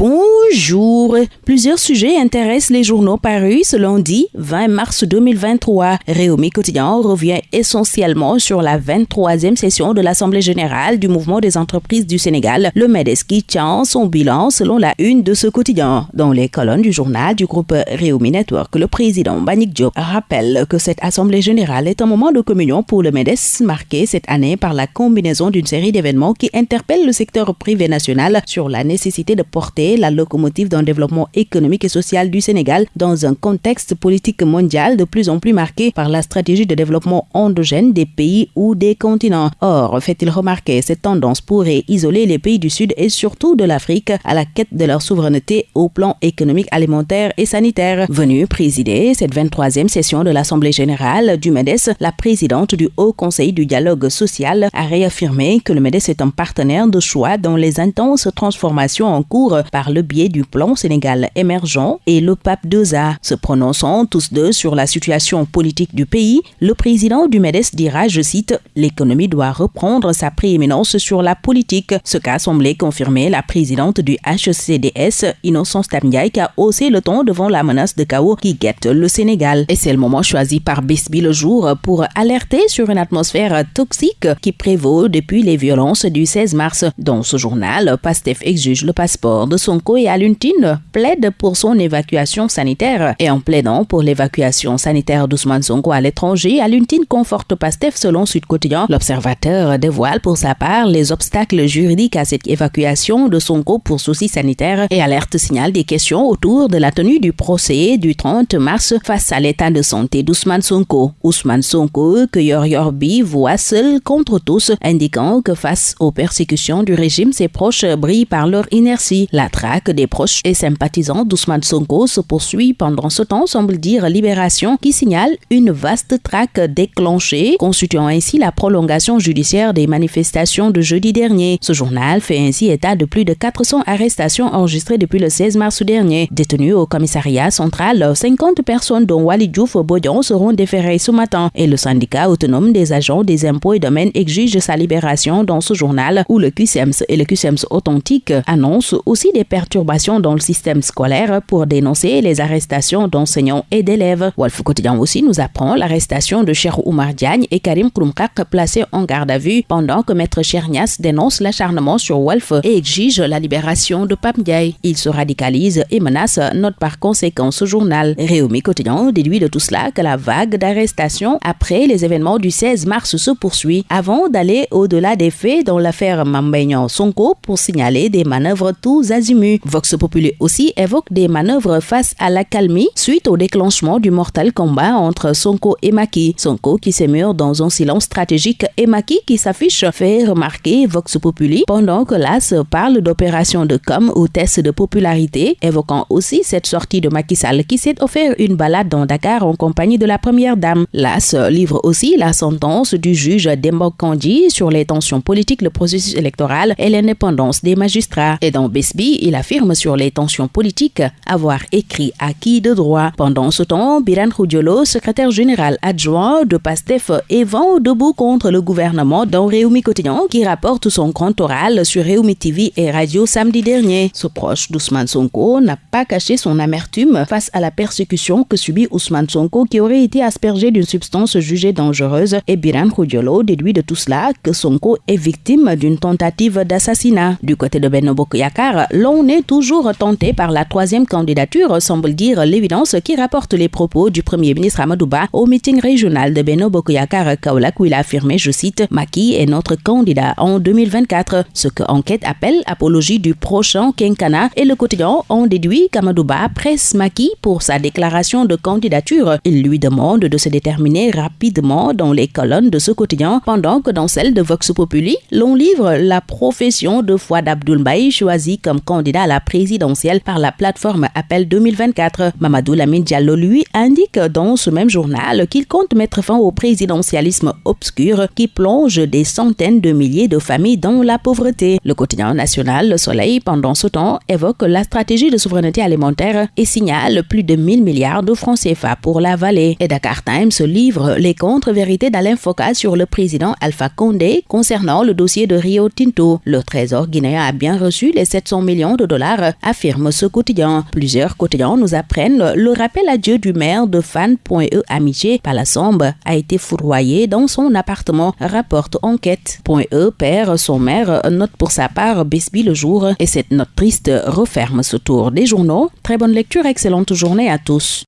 Bon Bonjour. Plusieurs sujets intéressent les journaux parus ce lundi 20 mars 2023. Réumi Quotidien revient essentiellement sur la 23e session de l'Assemblée générale du mouvement des entreprises du Sénégal, le MEDES qui tient son bilan selon la une de ce quotidien. Dans les colonnes du journal du groupe Réumi Network, le président Banik Diop rappelle que cette Assemblée générale est un moment de communion pour le MEDES marqué cette année par la combinaison d'une série d'événements qui interpellent le secteur privé national sur la nécessité de porter la locomotive d'un développement économique et social du Sénégal dans un contexte politique mondial de plus en plus marqué par la stratégie de développement endogène des pays ou des continents. Or, fait-il remarquer, cette tendance pourrait isoler les pays du Sud et surtout de l'Afrique à la quête de leur souveraineté au plan économique, alimentaire et sanitaire. Venue présider cette 23e session de l'Assemblée générale du MEDES, la présidente du Haut Conseil du dialogue social a réaffirmé que le MEDES est un partenaire de choix dans les intenses transformations en cours par le biais du plan Sénégal émergent et le pape 2A. Se prononçant tous deux sur la situation politique du pays, le président du MEDES dira, je cite, l'économie doit reprendre sa prééminence sur la politique. Ce qu'a semblé confirmer la présidente du HCDS, Innocence Tamdiaye, qui a haussé le ton devant la menace de chaos qui guette le Sénégal. Et c'est le moment choisi par Bisby le jour pour alerter sur une atmosphère toxique qui prévaut depuis les violences du 16 mars. Dans ce journal, Pastef exige le passeport de Sonko et Aluntine plaide pour son évacuation sanitaire. Et en plaidant pour l'évacuation sanitaire d'Ousmane Sonko à l'étranger, Aluntine conforte Pastef selon Sud Quotidien. L'observateur dévoile pour sa part les obstacles juridiques à cette évacuation de Sonko pour soucis sanitaires et alerte signale des questions autour de la tenue du procès du 30 mars face à l'état de santé d'Ousmane Sonko. Ousmane Sonko, que Yor Yorbi voit contre tous, indiquant que face aux persécutions du régime, ses proches brillent par leur inertie. La traque des proches et sympathisants d'Ousmane Sonko se poursuit pendant ce temps, semble dire Libération, qui signale une vaste traque déclenchée, constituant ainsi la prolongation judiciaire des manifestations de jeudi dernier. Ce journal fait ainsi état de plus de 400 arrestations enregistrées depuis le 16 mars dernier. Détenues au commissariat central, 50 personnes dont Wali Diouf Bodion seront déférées ce matin et le syndicat autonome des agents des impôts et domaines exige sa libération dans ce journal où le QSEMS et le QSEMS authentique annoncent aussi des perturbations dans le système scolaire pour dénoncer les arrestations d'enseignants et d'élèves. Wolf Quotidien aussi nous apprend l'arrestation de Cher Oumar Diagne et Karim Krumkak placés en garde à vue pendant que Maître Chernias dénonce l'acharnement sur Wolf et exige la libération de Pam Diaye. Il se radicalise et menace note par conséquent ce journal. Réumi Quotidien déduit de tout cela que la vague d'arrestations après les événements du 16 mars se poursuit avant d'aller au-delà des faits dans l'affaire Mambaignan Sonko pour signaler des manœuvres tous azimuts. Vox Populi aussi évoque des manœuvres face à la calmie suite au déclenchement du mortel combat entre Sonko et Maki. Sonko qui s'émure dans un silence stratégique et Maki qui s'affiche fait remarquer Vox Populi pendant que l'AS parle d'opération de com ou test de popularité, évoquant aussi cette sortie de Macky Sall qui s'est offert une balade dans Dakar en compagnie de la première dame. L'AS livre aussi la sentence du juge Dembo Kandi sur les tensions politiques, le processus électoral et l'indépendance des magistrats. Et dans Besby, il affirme sur les tensions politiques avoir écrit acquis de droit. Pendant ce temps, Biran Khoudiolo, secrétaire général adjoint de PASTEF, est vent debout contre le gouvernement dans Réumi Quotidien qui rapporte son grand oral sur Réumi TV et Radio samedi dernier. Ce proche d'Ousmane Sonko n'a pas caché son amertume face à la persécution que subit Ousmane Sonko qui aurait été aspergé d'une substance jugée dangereuse et Biran Khoudiolo déduit de tout cela que Sonko est victime d'une tentative d'assassinat. Du côté de Benno Yakar, l'on est toujours tenté par la troisième candidature, semble dire l'évidence qui rapporte les propos du premier ministre Amadouba au meeting régional de Benno Bokoyakar Kaolak où il a affirmé, je cite, Maki est notre candidat en 2024, ce que enquête appelle apologie du prochain quinquennat et le quotidien en déduit qu'Amadouba presse Maki pour sa déclaration de candidature. Il lui demande de se déterminer rapidement dans les colonnes de ce quotidien pendant que dans celle de Vox Populi, l'on livre la profession de foi d'Abdoul choisi comme candidat à la présidentielle par la plateforme Appel 2024. Mamadou Lamine Diallo, lui, indique dans ce même journal qu'il compte mettre fin au présidentialisme obscur qui plonge des centaines de milliers de familles dans la pauvreté. Le quotidien national Le Soleil, pendant ce temps, évoque la stratégie de souveraineté alimentaire et signale plus de 1000 milliards de francs CFA pour la vallée. Et Dakar Times livre les contre-vérités d'Alain Foka sur le président Alpha Condé concernant le dossier de Rio Tinto. Le trésor guinéen a bien reçu les 700 millions de dollars Affirme ce quotidien. Plusieurs quotidiens nous apprennent le rappel à Dieu du maire de Fan.e Amitié par la Sombre a été foudroyé dans son appartement, rapporte enquête. E perd son maire, note pour sa part Besby le jour et cette note triste referme ce tour des journaux. Très bonne lecture, excellente journée à tous.